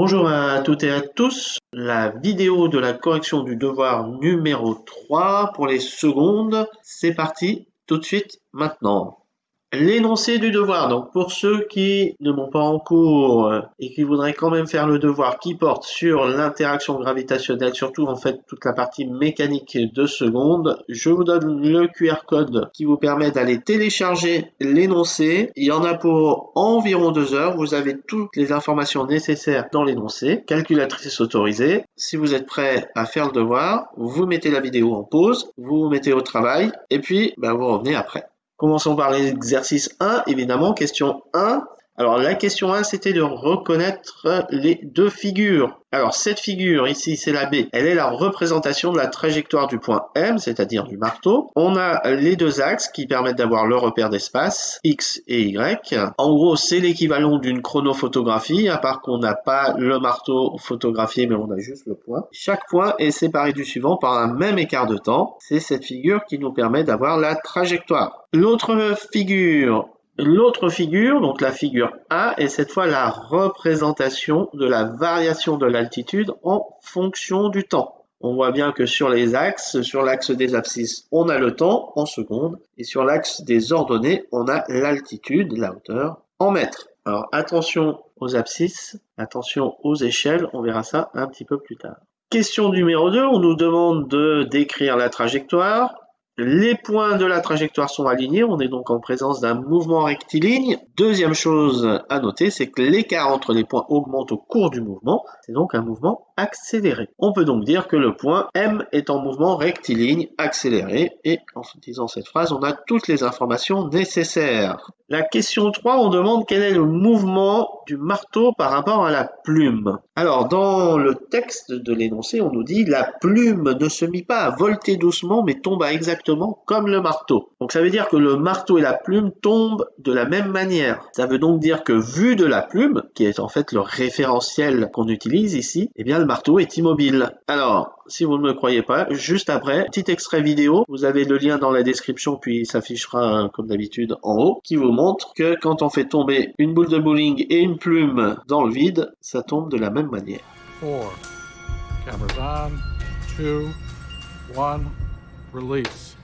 Bonjour à toutes et à tous. La vidéo de la correction du devoir numéro 3 pour les secondes, c'est parti tout de suite maintenant. L'énoncé du devoir, donc pour ceux qui ne m'ont pas en cours euh, et qui voudraient quand même faire le devoir qui porte sur l'interaction gravitationnelle, surtout en fait toute la partie mécanique de seconde, je vous donne le QR code qui vous permet d'aller télécharger l'énoncé. Il y en a pour environ deux heures. Vous avez toutes les informations nécessaires dans l'énoncé, calculatrice autorisée. Si vous êtes prêt à faire le devoir, vous mettez la vidéo en pause, vous vous mettez au travail et puis ben, vous revenez après. Commençons par l'exercice 1, évidemment, question 1. Alors la question 1, c'était de reconnaître les deux figures. Alors cette figure ici, c'est la B. Elle est la représentation de la trajectoire du point M, c'est-à-dire du marteau. On a les deux axes qui permettent d'avoir le repère d'espace, X et Y. En gros, c'est l'équivalent d'une chronophotographie, à part qu'on n'a pas le marteau photographié, mais on a juste le point. Chaque point est séparé du suivant par un même écart de temps. C'est cette figure qui nous permet d'avoir la trajectoire. L'autre figure L'autre figure, donc la figure A, est cette fois la représentation de la variation de l'altitude en fonction du temps. On voit bien que sur les axes, sur l'axe des abscisses, on a le temps en secondes, et sur l'axe des ordonnées, on a l'altitude, la hauteur, en mètres. Alors attention aux abscisses, attention aux échelles, on verra ça un petit peu plus tard. Question numéro 2, on nous demande de décrire la trajectoire. Les points de la trajectoire sont alignés, on est donc en présence d'un mouvement rectiligne. Deuxième chose à noter, c'est que l'écart entre les points augmente au cours du mouvement, c'est donc un mouvement accéléré. On peut donc dire que le point M est en mouvement rectiligne accéléré, et en disant cette phrase, on a toutes les informations nécessaires. La question 3, on demande quel est le mouvement du marteau par rapport à la plume. Alors, dans le texte de l'énoncé, on nous dit la plume ne se mit pas à volter doucement, mais tomba exactement comme le marteau. Donc, ça veut dire que le marteau et la plume tombent de la même manière. Ça veut donc dire que vu de la plume, qui est en fait le référentiel qu'on utilise ici, eh bien, le marteau est immobile. Alors, si vous ne me croyez pas, juste après, petit extrait vidéo, vous avez le lien dans la description, puis il s'affichera comme d'habitude en haut, qui vous montre que quand on fait tomber une boule de bowling et une plume dans le vide, ça tombe de la même manière. Cameras on, release.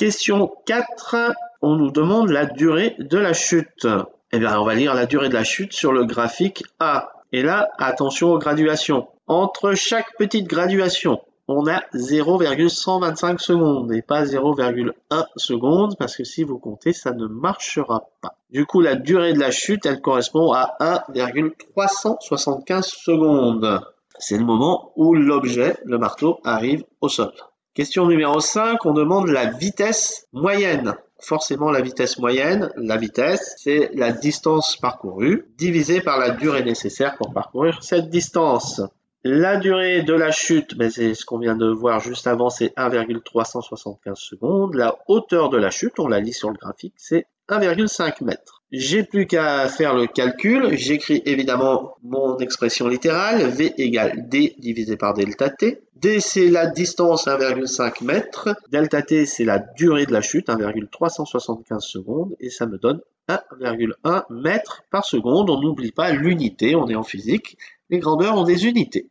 Question 4, on nous demande la durée de la chute. Eh bien, on va lire la durée de la chute sur le graphique A. Et là, attention aux graduations. Entre chaque petite graduation, on a 0,125 secondes et pas 0,1 seconde parce que si vous comptez, ça ne marchera pas. Du coup, la durée de la chute, elle correspond à 1,375 secondes. C'est le moment où l'objet, le marteau, arrive au sol. Question numéro 5, on demande la vitesse moyenne. Forcément, la vitesse moyenne, la vitesse, c'est la distance parcourue divisée par la durée nécessaire pour parcourir cette distance. La durée de la chute, ben c'est ce qu'on vient de voir juste avant, c'est 1,375 secondes. La hauteur de la chute, on la lit sur le graphique, c'est 1,5 mètres. J'ai plus qu'à faire le calcul. J'écris évidemment mon expression littérale. V égale D divisé par delta T. D, c'est la distance 1,5 mètres. Delta T, c'est la durée de la chute, 1,375 secondes. Et ça me donne 1,1 mètre par seconde. On n'oublie pas l'unité, on est en physique. Les grandeurs ont des unités.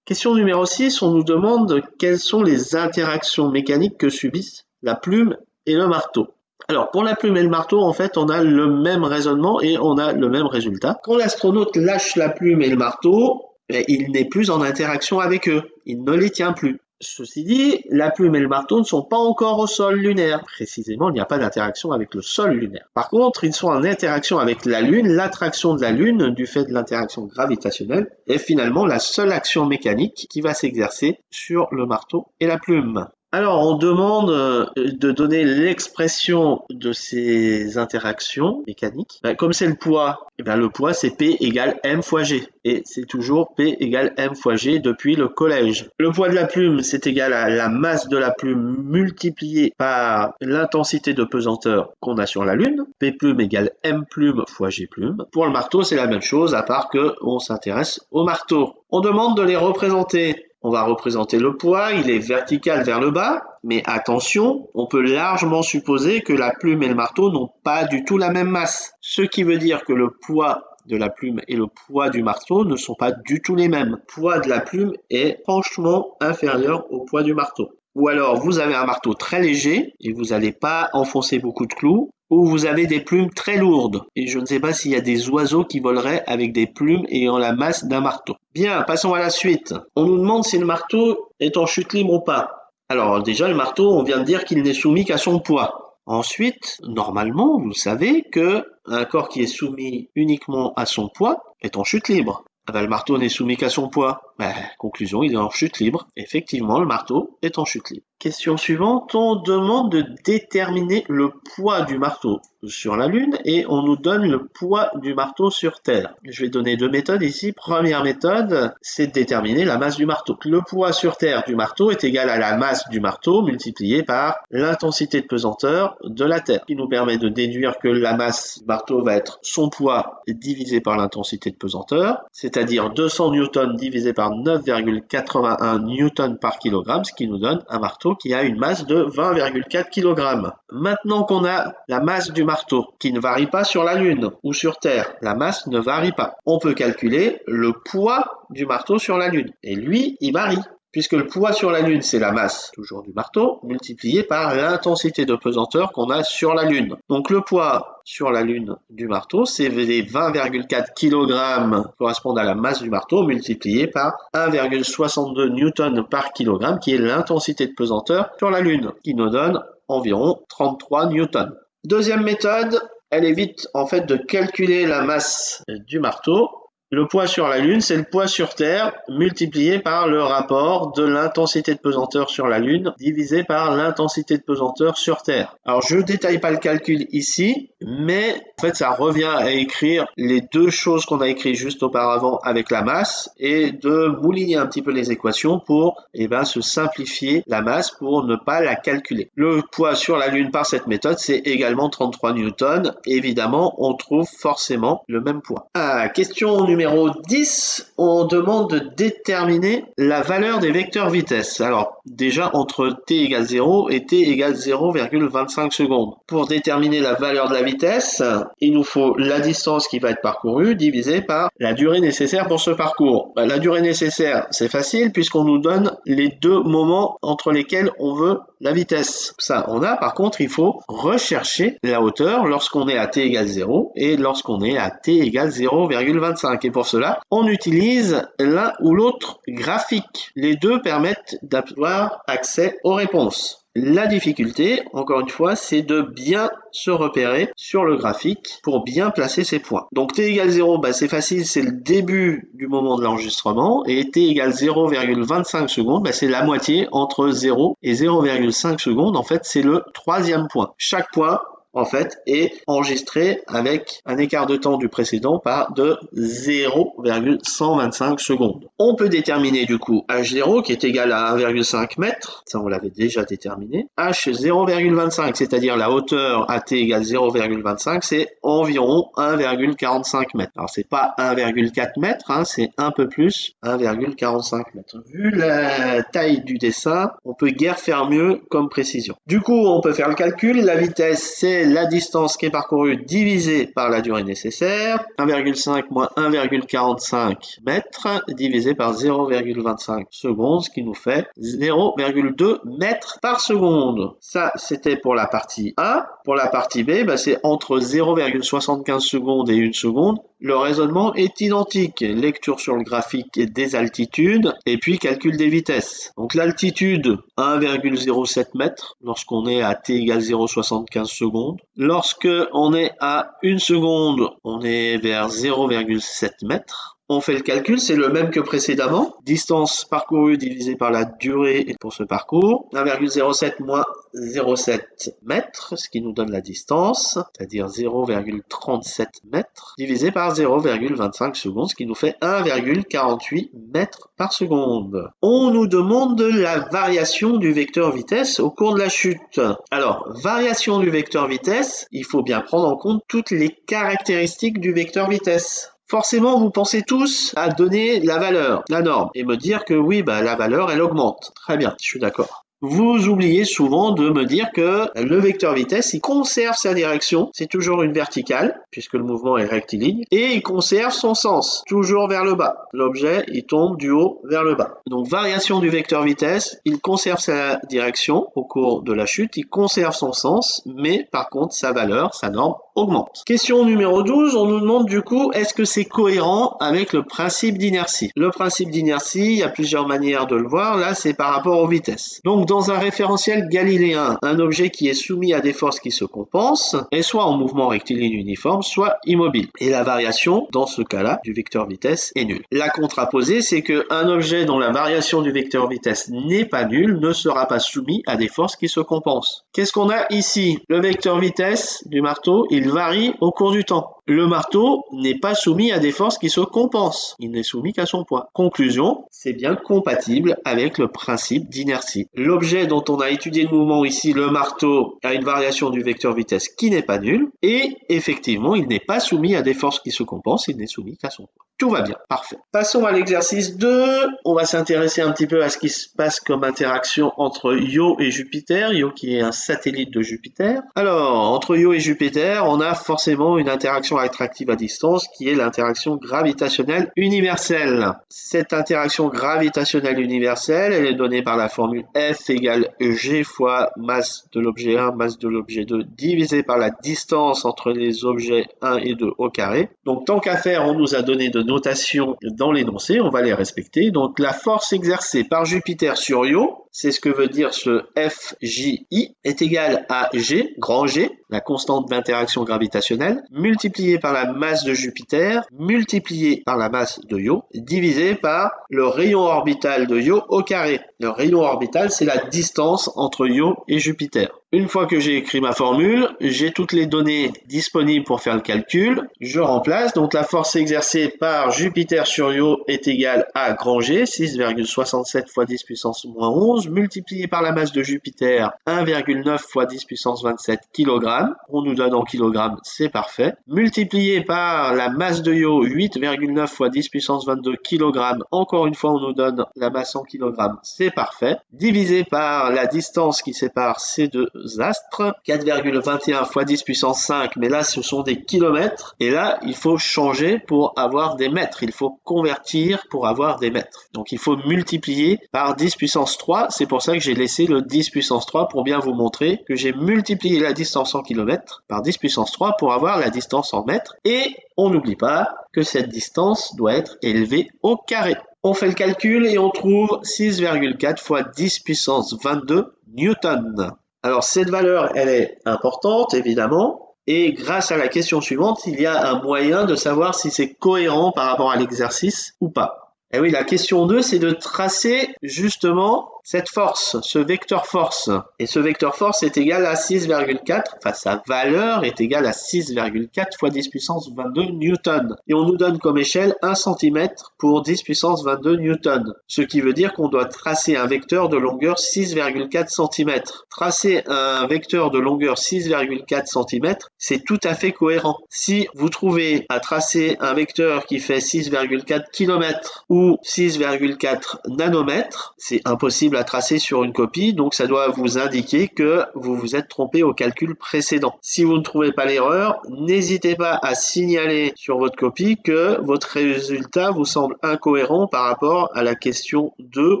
Question numéro 6, on nous demande quelles sont les interactions mécaniques que subissent la plume et le marteau. Alors, pour la plume et le marteau, en fait, on a le même raisonnement et on a le même résultat. Quand l'astronaute lâche la plume et le marteau, eh, il n'est plus en interaction avec eux. Il ne les tient plus. Ceci dit, la plume et le marteau ne sont pas encore au sol lunaire. Précisément, il n'y a pas d'interaction avec le sol lunaire. Par contre, ils sont en interaction avec la Lune. L'attraction de la Lune, du fait de l'interaction gravitationnelle, est finalement la seule action mécanique qui va s'exercer sur le marteau et la plume. Alors, on demande euh, de donner l'expression de ces interactions mécaniques. Ben, comme c'est le poids, eh ben, le poids c'est P égale M fois G. Et c'est toujours P égale M fois G depuis le collège. Le poids de la plume, c'est égal à la masse de la plume multipliée par l'intensité de pesanteur qu'on a sur la Lune. P plume égale M plume fois G plume. Pour le marteau, c'est la même chose, à part que on s'intéresse au marteau. On demande de les représenter on va représenter le poids, il est vertical vers le bas, mais attention, on peut largement supposer que la plume et le marteau n'ont pas du tout la même masse. Ce qui veut dire que le poids de la plume et le poids du marteau ne sont pas du tout les mêmes. Le poids de la plume est franchement inférieur au poids du marteau. Ou alors vous avez un marteau très léger et vous n'allez pas enfoncer beaucoup de clous, ou vous avez des plumes très lourdes. Et je ne sais pas s'il y a des oiseaux qui voleraient avec des plumes ayant la masse d'un marteau. Bien, passons à la suite. On nous demande si le marteau est en chute libre ou pas. Alors déjà, le marteau, on vient de dire qu'il n'est soumis qu'à son poids. Ensuite, normalement, vous savez que un corps qui est soumis uniquement à son poids est en chute libre. Ah bah, le marteau n'est soumis qu'à son poids. Bah, conclusion, il est en chute libre. Effectivement, le marteau est en chute libre. Question suivante, on demande de déterminer le poids du marteau sur la Lune et on nous donne le poids du marteau sur Terre. Je vais donner deux méthodes ici. Première méthode, c'est de déterminer la masse du marteau. Le poids sur Terre du marteau est égal à la masse du marteau multiplié par l'intensité de pesanteur de la Terre, qui nous permet de déduire que la masse du marteau va être son poids divisé par l'intensité de pesanteur, c'est-à-dire 200 newtons divisé par 9,81 newtons par kilogramme, ce qui nous donne un marteau qui a une masse de 20,4 kg. Maintenant qu'on a la masse du marteau qui ne varie pas sur la Lune ou sur Terre, la masse ne varie pas. On peut calculer le poids du marteau sur la Lune. Et lui, il varie puisque le poids sur la Lune, c'est la masse, toujours du marteau, multiplié par l'intensité de pesanteur qu'on a sur la Lune. Donc le poids sur la Lune du marteau, c'est les 20,4 kg correspondent à la masse du marteau, multiplié par 1,62 Newton par kilogramme, qui est l'intensité de pesanteur sur la Lune, qui nous donne environ 33 newtons. Deuxième méthode, elle évite en fait de calculer la masse du marteau le poids sur la Lune, c'est le poids sur Terre multiplié par le rapport de l'intensité de pesanteur sur la Lune divisé par l'intensité de pesanteur sur Terre. Alors je ne détaille pas le calcul ici, mais en fait ça revient à écrire les deux choses qu'on a écrites juste auparavant avec la masse et de mouliner un petit peu les équations pour eh ben, se simplifier la masse pour ne pas la calculer. Le poids sur la Lune par cette méthode, c'est également 33 newtons. Évidemment, on trouve forcément le même poids. Ah, question numéro numéro 10, on demande de déterminer la valeur des vecteurs vitesse. Alors, déjà, entre t égale 0 et t égale 0,25 secondes. Pour déterminer la valeur de la vitesse, il nous faut la distance qui va être parcourue divisée par la durée nécessaire pour ce parcours. Bah, la durée nécessaire, c'est facile puisqu'on nous donne les deux moments entre lesquels on veut la vitesse. Ça, on a. Par contre, il faut rechercher la hauteur lorsqu'on est à t égale 0 et lorsqu'on est à t égale 0,25. Et pour cela, on utilise l'un ou l'autre graphique. Les deux permettent d'avoir accès aux réponses. La difficulté, encore une fois, c'est de bien se repérer sur le graphique pour bien placer ses points. Donc t égale 0, bah, c'est facile, c'est le début du moment de l'enregistrement, et t égale 0,25 secondes, bah, c'est la moitié entre 0 et 0,5 secondes, en fait c'est le troisième point. Chaque point en fait, est enregistré avec un écart de temps du précédent par de 0,125 secondes. On peut déterminer du coup H0 qui est égal à 1,5 m, ça on l'avait déjà déterminé. H 0,25, c'est-à-dire la hauteur à t égale 0,25, c'est environ 1,45 m. Alors c'est pas 1,4 m, hein, c'est un peu plus, 1,45 m. Vu la taille du dessin, on peut guère faire mieux comme précision. Du coup, on peut faire le calcul, la vitesse c'est la distance qui est parcourue divisée par la durée nécessaire, 1,5 moins 1,45 mètres, divisé par 0,25 secondes, ce qui nous fait 0,2 mètres par seconde. Ça, c'était pour la partie A. Pour la partie B, bah, c'est entre 0,75 secondes et 1 seconde. Le raisonnement est identique. Lecture sur le graphique des altitudes et puis calcul des vitesses. Donc l'altitude 1,07 mètres lorsqu'on est à t égale 0,75 secondes. Lorsque on est à 1 seconde, on est vers 0,7 mètres. On fait le calcul, c'est le même que précédemment. Distance parcourue divisée par la durée pour ce parcours. 1,07 moins 0,7 mètres, ce qui nous donne la distance, c'est-à-dire 0,37 mètres, divisé par 0,25 secondes, ce qui nous fait 1,48 mètres par seconde. On nous demande la variation du vecteur vitesse au cours de la chute. Alors, variation du vecteur vitesse, il faut bien prendre en compte toutes les caractéristiques du vecteur vitesse forcément vous pensez tous à donner la valeur, la norme, et me dire que oui, bah, la valeur, elle augmente. Très bien, je suis d'accord. Vous oubliez souvent de me dire que le vecteur vitesse, il conserve sa direction, c'est toujours une verticale, puisque le mouvement est rectiligne, et il conserve son sens, toujours vers le bas. L'objet, il tombe du haut vers le bas. Donc variation du vecteur vitesse, il conserve sa direction au cours de la chute, il conserve son sens, mais par contre sa valeur, sa norme, augmente. Question numéro 12, on nous demande du coup, est-ce que c'est cohérent avec le principe d'inertie? Le principe d'inertie, il y a plusieurs manières de le voir, là c'est par rapport aux vitesses. Dans un référentiel galiléen, un objet qui est soumis à des forces qui se compensent est soit en mouvement rectiligne uniforme, soit immobile. Et la variation, dans ce cas-là, du vecteur vitesse est nulle. La contraposée, c'est qu'un objet dont la variation du vecteur vitesse n'est pas nulle ne sera pas soumis à des forces qui se compensent. Qu'est-ce qu'on a ici? Le vecteur vitesse du marteau, il varie au cours du temps. Le marteau n'est pas soumis à des forces qui se compensent. Il n'est soumis qu'à son poids. Conclusion, c'est bien compatible avec le principe d'inertie. L'objet dont on a étudié le mouvement ici, le marteau, a une variation du vecteur vitesse qui n'est pas nulle. Et effectivement, il n'est pas soumis à des forces qui se compensent. Il n'est soumis qu'à son poids. Tout va bien, parfait. Passons à l'exercice 2. On va s'intéresser un petit peu à ce qui se passe comme interaction entre Io et Jupiter. Io qui est un satellite de Jupiter. Alors, entre Io et Jupiter, on a forcément une interaction attractive à distance qui est l'interaction gravitationnelle universelle. Cette interaction gravitationnelle universelle, elle est donnée par la formule F égale G fois masse de l'objet 1, masse de l'objet 2, divisé par la distance entre les objets 1 et 2 au carré. Donc tant qu'à faire, on nous a donné de notations dans l'énoncé, on va les respecter. Donc la force exercée par Jupiter sur Io, c'est ce que veut dire ce FJI, est égal à G, grand G, la constante d'interaction gravitationnelle, multiplié par la masse de Jupiter, multiplié par la masse de Io, divisé par le rayon orbital de Io au carré. Le rayon orbital, c'est la distance entre Io et Jupiter. Une fois que j'ai écrit ma formule, j'ai toutes les données disponibles pour faire le calcul. Je remplace, donc la force exercée par Jupiter sur Io est égale à grand G, 6,67 fois 10 puissance moins 11, multiplié par la masse de Jupiter, 1,9 fois 10 puissance 27 kg. On nous donne en kilogrammes, c'est parfait. Multiplié par la masse de Io, 8,9 fois 10 puissance 22 kg. Encore une fois, on nous donne la masse en kilogrammes, c'est parfait. Divisé par la distance qui sépare ces deux astres, 4,21 fois 10 puissance 5, mais là ce sont des kilomètres, et là il faut changer pour avoir des mètres, il faut convertir pour avoir des mètres. Donc il faut multiplier par 10 puissance 3, c'est pour ça que j'ai laissé le 10 puissance 3 pour bien vous montrer que j'ai multiplié la distance en kilomètres par 10 puissance 3 pour avoir la distance en mètres, et on n'oublie pas que cette distance doit être élevée au carré. On fait le calcul et on trouve 6,4 fois 10 puissance 22 newtons. Alors cette valeur, elle est importante, évidemment, et grâce à la question suivante, il y a un moyen de savoir si c'est cohérent par rapport à l'exercice ou pas. Et oui, la question 2, c'est de tracer justement cette force, ce vecteur force. Et ce vecteur force est égal à 6,4, enfin sa valeur est égale à 6,4 fois 10 puissance 22 newton. Et on nous donne comme échelle 1 cm pour 10 puissance 22 newton. Ce qui veut dire qu'on doit tracer un vecteur de longueur 6,4 cm. Tracer un vecteur de longueur 6,4 cm, c'est tout à fait cohérent. Si vous trouvez à tracer un vecteur qui fait 6,4 km ou 6,4 nanomètres, c'est impossible à tracer sur une copie, donc ça doit vous indiquer que vous vous êtes trompé au calcul précédent. Si vous ne trouvez pas l'erreur, n'hésitez pas à signaler sur votre copie que votre résultat vous semble incohérent par rapport à la question 2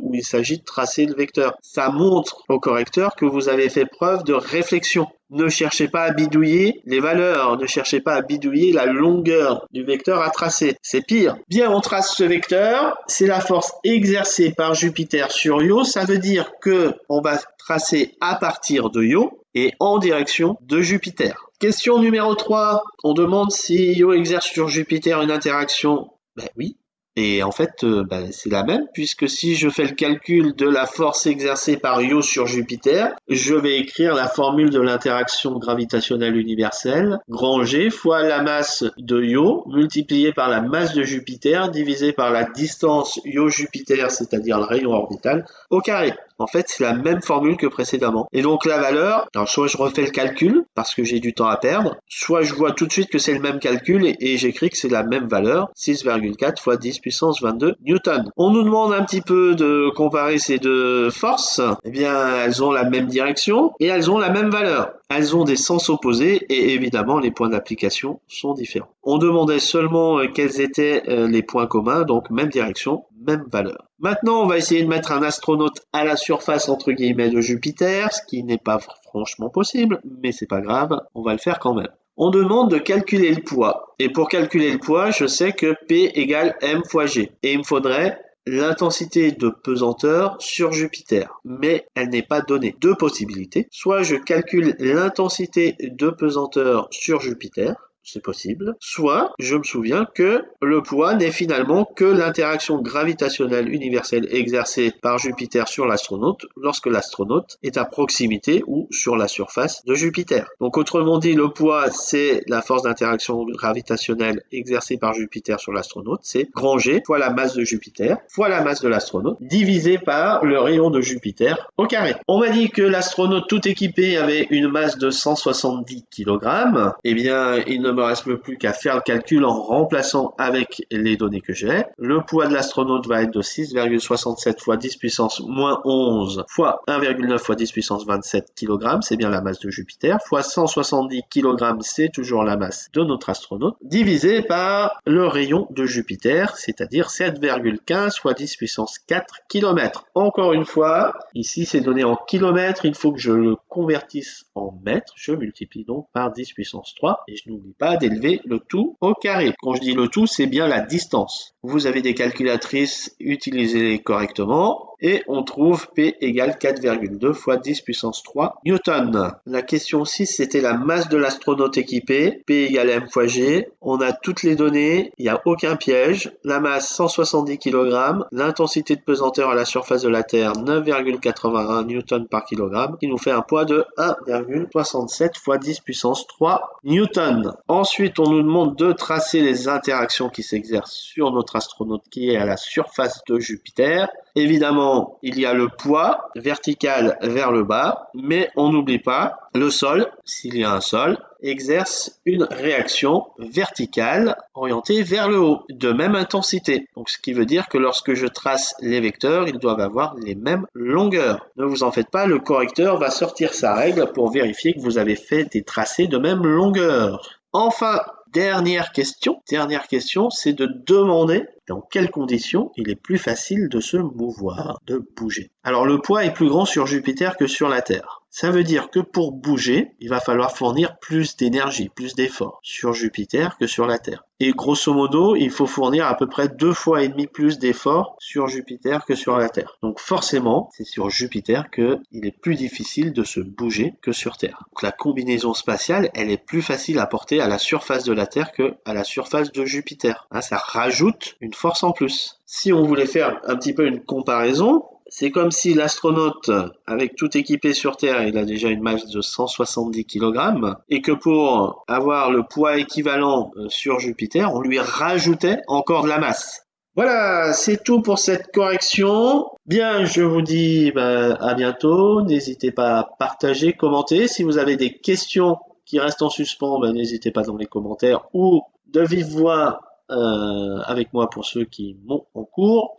où il s'agit de tracer le vecteur. Ça montre au correcteur que vous avez fait preuve de réflexion. Ne cherchez pas à bidouiller les valeurs, ne cherchez pas à bidouiller la longueur du vecteur à tracer. C'est pire. Bien, on trace ce vecteur, c'est la force exercée par Jupiter sur Io, ça veut dire que on va tracer à partir de Io et en direction de Jupiter. Question numéro 3, on demande si Io exerce sur Jupiter une interaction. Ben oui, Et en fait, euh, bah, c'est la même, puisque si je fais le calcul de la force exercée par Io sur Jupiter, je vais écrire la formule de l'interaction gravitationnelle universelle, grand G fois la masse de Io multiplié par la masse de Jupiter divisé par la distance Io-Jupiter, c'est-à-dire le rayon orbital, au carré. En fait, c'est la même formule que précédemment. Et donc la valeur, alors soit je refais le calcul parce que j'ai du temps à perdre, soit je vois tout de suite que c'est le même calcul et, j'écris que c'est la même valeur, 6,4 fois 10 puissance 22 newton. On nous demande un petit peu de comparer ces deux forces. Eh bien, elles ont la même direction et elles ont la même valeur. Elles ont des sens opposés et évidemment les points d'application sont différents. On demandait seulement euh, quels étaient euh, les points communs, donc même direction, même valeur. Maintenant, on va essayer de mettre un astronaute à la surface entre guillemets de Jupiter, ce qui n'est pas franchement possible, mais c'est pas grave, on va le faire quand même. On demande de calculer le poids. Et pour calculer le poids, je sais que P égale M fois G. Et il me faudrait l'intensité de pesanteur sur Jupiter, mais elle n'est pas donnée. Deux possibilités. Soit je calcule l'intensité de pesanteur sur Jupiter, c'est possible. Soit, je me souviens que le poids n'est finalement que l'interaction gravitationnelle universelle exercée par Jupiter sur l'astronaute lorsque l'astronaute est à proximité ou sur la surface de Jupiter. Donc autrement dit, le poids, c'est la force d'interaction gravitationnelle exercée par Jupiter sur l'astronaute, c'est grand G fois la masse de Jupiter fois la masse de l'astronaute divisé par le rayon de Jupiter au carré. On m'a dit que l'astronaute tout équipé avait une masse de 170 kg. Eh bien, il ne me reste plus qu'à faire le calcul en remplaçant avec les données que j'ai. Le poids de l'astronaute va être de 6,67 fois 10 puissance moins 11 fois 1,9 fois 10 puissance 27 kg, c'est bien la masse de Jupiter, fois 170 kg, c'est toujours la masse de notre astronaute, divisé par le rayon de Jupiter, c'est-à-dire 7,15 fois 10 puissance 4 km. Encore une fois, ici c'est donné en kilomètres, il faut que je le convertisse en mètres, je multiplie donc par 10 puissance 3, et je n'oublie pas d'élever le tout au carré. Quand je dis le tout, c'est bien la distance. Vous avez des calculatrices, utilisez-les correctement et on trouve P égale 4,2 fois 10 puissance 3 newton. La question 6, c'était la masse de l'astronaute équipé, P égale M fois G. On a toutes les données, il n'y a aucun piège. La masse 170 kg, l'intensité de pesanteur à la surface de la Terre 9,81 newton par kg, qui nous fait un poids de 1,67 fois 10 puissance 3 newton. Ensuite, on nous demande de tracer les interactions qui s'exercent sur notre astronaute qui est à la surface de Jupiter. Évidemment, il y a le poids vertical vers le bas, mais on n'oublie pas le sol, s'il y a un sol, exerce une réaction verticale orientée vers le haut, de même intensité. Donc ce qui veut dire que lorsque je trace les vecteurs, ils doivent avoir les mêmes longueurs. Ne vous en faites pas, le correcteur va sortir sa règle pour vérifier que vous avez fait des tracés de même longueur. Enfin, dernière question, dernière question, c'est de demander dans quelles conditions il est plus facile de se mouvoir, de bouger. Alors le poids est plus grand sur Jupiter que sur la Terre. Ça veut dire que pour bouger, il va falloir fournir plus d'énergie, plus d'efforts sur Jupiter que sur la Terre. Et grosso modo, il faut fournir à peu près deux fois et demi plus d'efforts sur Jupiter que sur la Terre. Donc forcément, c'est sur Jupiter qu'il est plus difficile de se bouger que sur Terre. Donc la combinaison spatiale, elle est plus facile à porter à la surface de la Terre que à la surface de Jupiter. Hein, ça rajoute une force en plus. Si on voulait faire un petit peu une comparaison, c'est comme si l'astronaute, avec tout équipé sur Terre, il a déjà une masse de 170 kg, et que pour avoir le poids équivalent euh, sur Jupiter, on lui rajoutait encore de la masse. Voilà, c'est tout pour cette correction. Bien, je vous dis bah, à bientôt. N'hésitez pas à partager, commenter. Si vous avez des questions qui restent en suspens, bah, n'hésitez pas dans les commentaires ou de vive voix euh, avec moi pour ceux qui m'ont en cours.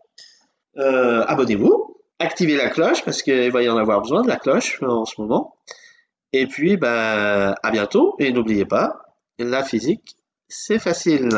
Euh, abonnez-vous activez la cloche parce qu'il va y en avoir besoin de la cloche en ce moment. Et puis, ben, à bientôt. Et n'oubliez pas, la physique, c'est facile.